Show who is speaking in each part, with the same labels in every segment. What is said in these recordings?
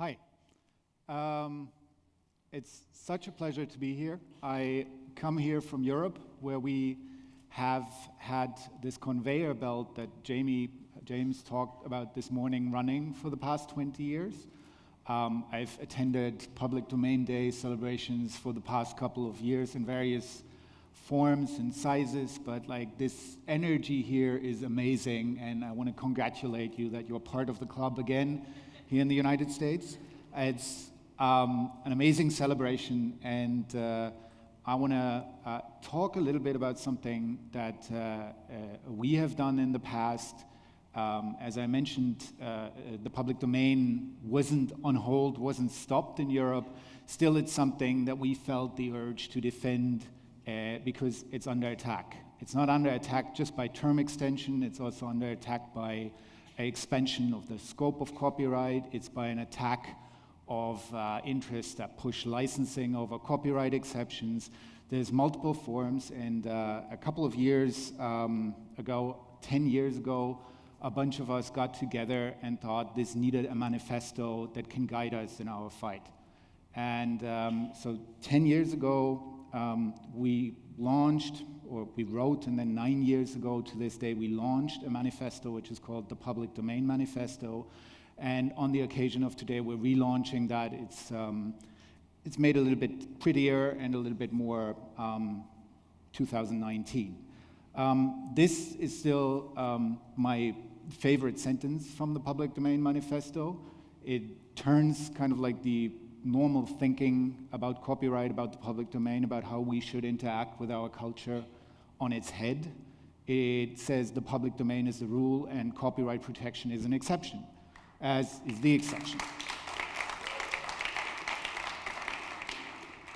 Speaker 1: Hi. Um, it's such a pleasure to be here. I come here from Europe, where we have had this conveyor belt that Jamie, James talked about this morning running for the past 20 years. Um, I've attended public domain day celebrations for the past couple of years in various forms and sizes, but like this energy here is amazing, and I want to congratulate you that you're part of the club again here in the United States. It's um, an amazing celebration, and uh, I want to uh, talk a little bit about something that uh, uh, we have done in the past um, as I mentioned, uh, the public domain wasn't on hold, wasn't stopped in Europe. Still, it's something that we felt the urge to defend uh, because it's under attack. It's not under attack just by term extension, it's also under attack by expansion of the scope of copyright, it's by an attack of uh, interests that push licensing over copyright exceptions. There's multiple forms, and uh, a couple of years um, ago, 10 years ago, a bunch of us got together and thought this needed a manifesto that can guide us in our fight. And um, so 10 years ago, um, we launched, or we wrote, and then nine years ago to this day, we launched a manifesto which is called the Public Domain Manifesto. And on the occasion of today, we're relaunching that. It's, um, it's made a little bit prettier and a little bit more um, 2019. Um, this is still um, my favorite sentence from the Public Domain Manifesto. It turns kind of like the normal thinking about copyright, about the public domain, about how we should interact with our culture on its head. It says the public domain is the rule and copyright protection is an exception, as is the exception.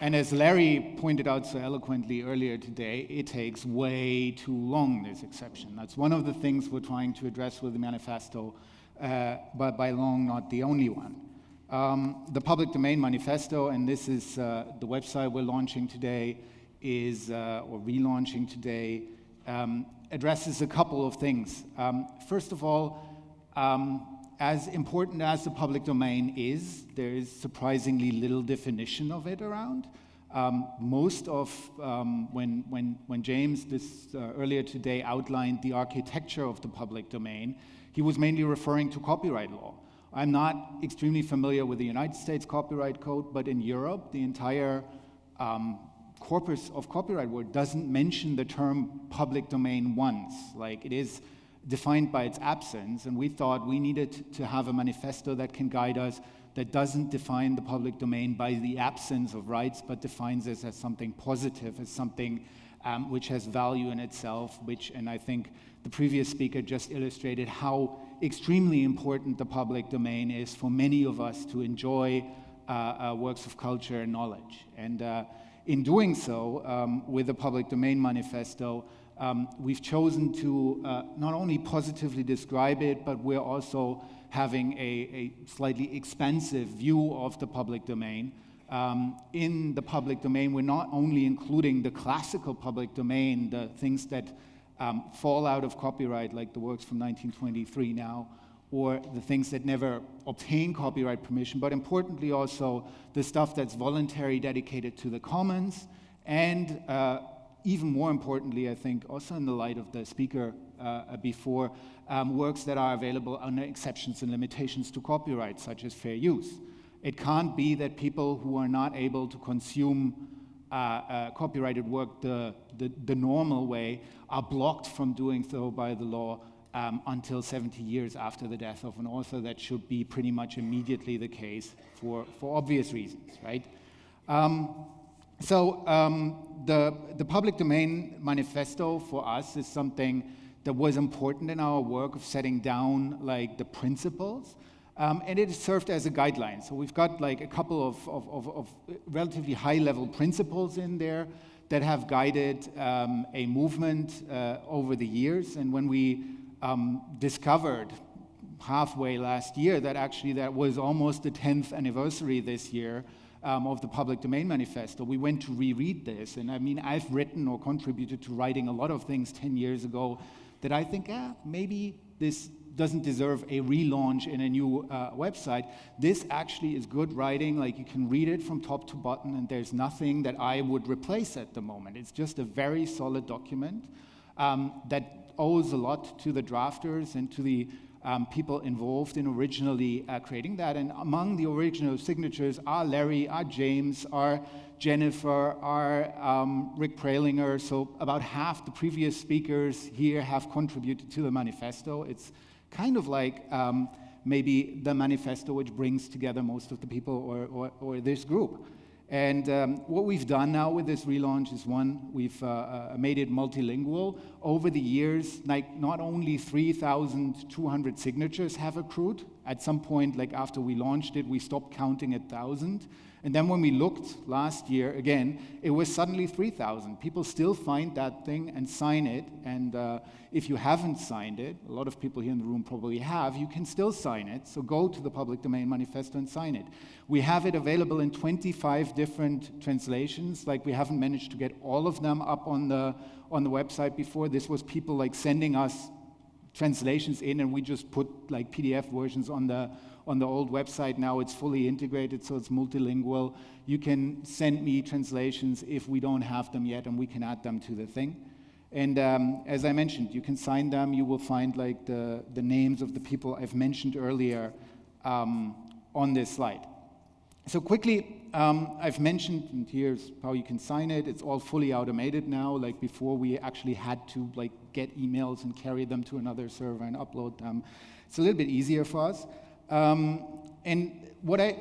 Speaker 1: And as Larry pointed out so eloquently earlier today, it takes way too long, this exception. That's one of the things we're trying to address with the manifesto, uh, but by long not the only one. Um, the Public Domain Manifesto, and this is uh, the website we're launching today, is, uh, or relaunching today, um, addresses a couple of things. Um, first of all, um, as important as the public domain is, there is surprisingly little definition of it around. Um, most of, um, when, when, when James this, uh, earlier today outlined the architecture of the public domain, he was mainly referring to copyright law. I'm not extremely familiar with the United States copyright code, but in Europe, the entire um, corpus of copyright word doesn't mention the term public domain once. Like it is defined by its absence, and we thought we needed to have a manifesto that can guide us that doesn't define the public domain by the absence of rights, but defines it as something positive, as something um, which has value in itself, which, and I think the previous speaker just illustrated how extremely important the public domain is for many of us to enjoy uh, uh, works of culture and knowledge. And uh, in doing so, um, with the Public Domain Manifesto, um, we've chosen to uh, not only positively describe it, but we're also having a, a slightly expansive view of the public domain. Um, in the public domain, we're not only including the classical public domain, the things that um, fall out of copyright, like the works from 1923 now, or the things that never obtain copyright permission, but importantly also the stuff that's voluntary dedicated to the commons and uh, even more importantly, I think, also in the light of the speaker uh, before, um, works that are available under exceptions and limitations to copyright, such as fair use. It can't be that people who are not able to consume uh, uh, copyrighted work the, the, the, normal way are blocked from doing so by the law um, until 70 years after the death of an author. That should be pretty much immediately the case for, for obvious reasons, right? Um, so um, the, the public domain manifesto for us is something that was important in our work of setting down like the principles. Um, and it served as a guideline. So we've got like a couple of, of, of, of relatively high level principles in there that have guided um, a movement uh, over the years. And when we um, discovered halfway last year that actually that was almost the 10th anniversary this year um, of the Public Domain Manifesto, we went to reread this. And I mean, I've written or contributed to writing a lot of things 10 years ago that I think, ah, maybe this, doesn't deserve a relaunch in a new uh, website. This actually is good writing, like you can read it from top to bottom, and there's nothing that I would replace at the moment. It's just a very solid document um, that owes a lot to the drafters and to the um, people involved in originally uh, creating that. And among the original signatures are Larry, are James, are Jennifer, are um, Rick Prelinger. So about half the previous speakers here have contributed to the manifesto. It's kind of like um, maybe the manifesto which brings together most of the people or, or, or this group. And um, what we've done now with this relaunch is one, we've uh, uh, made it multilingual. Over the years, like not only 3,200 signatures have accrued. At some point, like after we launched it, we stopped counting at 1,000. And then when we looked last year again, it was suddenly 3,000. People still find that thing and sign it. And uh, if you haven't signed it, a lot of people here in the room probably have, you can still sign it. So go to the Public Domain Manifesto and sign it. We have it available in 25 different translations. Like we haven't managed to get all of them up on the, on the website before. This was people like sending us translations in and we just put like PDF versions on the on the old website now it's fully integrated, so it's multilingual. You can send me translations if we don't have them yet, and we can add them to the thing. And um, as I mentioned, you can sign them. You will find like the, the names of the people I've mentioned earlier um, on this slide. So quickly, um, I've mentioned, and here's how you can sign it. It's all fully automated now. Like before, we actually had to like get emails and carry them to another server and upload them. It's a little bit easier for us. Um, and what I,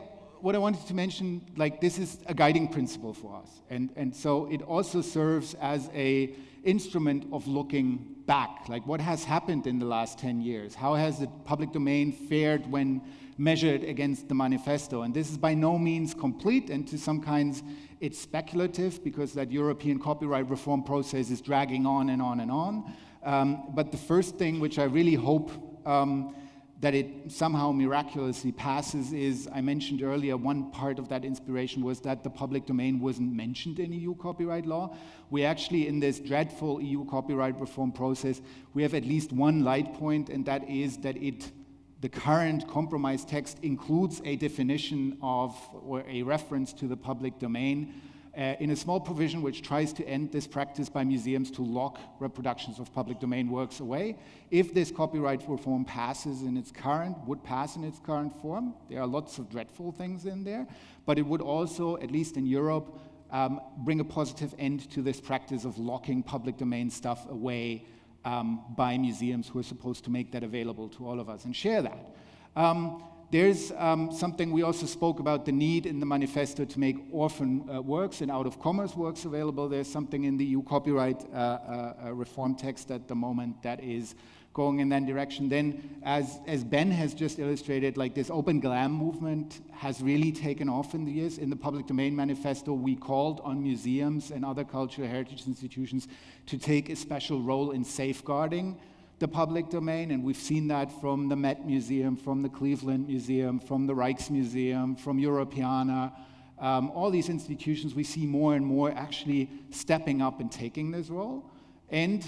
Speaker 1: what I wanted to mention, like this is a guiding principle for us. And, and so it also serves as a instrument of looking back, like what has happened in the last 10 years? How has the public domain fared when measured against the manifesto? And this is by no means complete, and to some kinds it's speculative because that European copyright reform process is dragging on and on and on. Um, but the first thing which I really hope um, that it somehow miraculously passes is, I mentioned earlier, one part of that inspiration was that the public domain wasn't mentioned in EU copyright law. We actually, in this dreadful EU copyright reform process, we have at least one light point, and that is that it the current compromise text includes a definition of or a reference to the public domain uh, in a small provision which tries to end this practice by museums to lock reproductions of public domain works away. If this copyright reform passes in its current, would pass in its current form, there are lots of dreadful things in there, but it would also, at least in Europe, um, bring a positive end to this practice of locking public domain stuff away um, by museums who are supposed to make that available to all of us and share that. Um, there's um, something we also spoke about the need in the manifesto to make orphan uh, works and out of commerce works available. There's something in the EU copyright uh, uh, uh, reform text at the moment that is going in that direction. Then, as, as Ben has just illustrated, like this open GLAM movement has really taken off in the years. In the public domain manifesto, we called on museums and other cultural heritage institutions to take a special role in safeguarding the public domain, and we've seen that from the Met Museum, from the Cleveland Museum, from the Rijksmuseum, from Europeana. Um, all these institutions, we see more and more actually stepping up and taking this role. And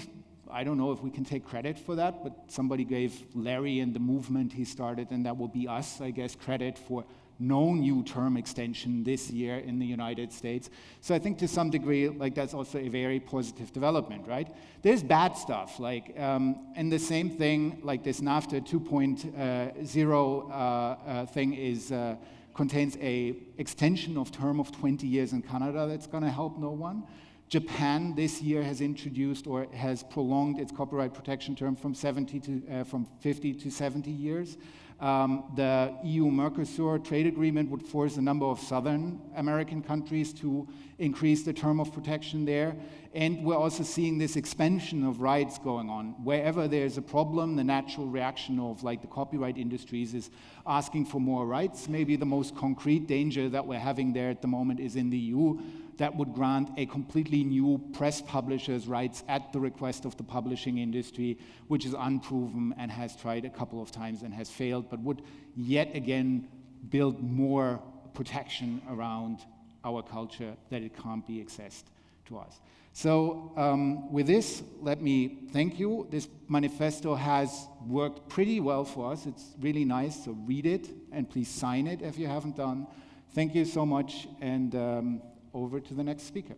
Speaker 1: I don't know if we can take credit for that, but somebody gave Larry and the movement he started, and that will be us, I guess, credit for no new term extension this year in the United States. So I think to some degree, like that's also a very positive development, right? There's bad stuff, like, um, and the same thing, like this NAFTA 2.0 uh, uh, thing is, uh, contains a extension of term of 20 years in Canada that's gonna help no one. Japan this year has introduced or has prolonged its copyright protection term from 70 to, uh, from 50 to 70 years. Um, the EU-Mercosur trade agreement would force a number of southern American countries to increase the term of protection there. And we're also seeing this expansion of rights going on. Wherever there's a problem, the natural reaction of like the copyright industries is asking for more rights. Maybe the most concrete danger that we're having there at the moment is in the EU that would grant a completely new press publisher's rights at the request of the publishing industry, which is unproven and has tried a couple of times and has failed, but would yet again build more protection around our culture that it can't be accessed to us. So um, with this, let me thank you. This manifesto has worked pretty well for us. It's really nice, so read it and please sign it if you haven't done. Thank you so much, and um, over to the next speaker.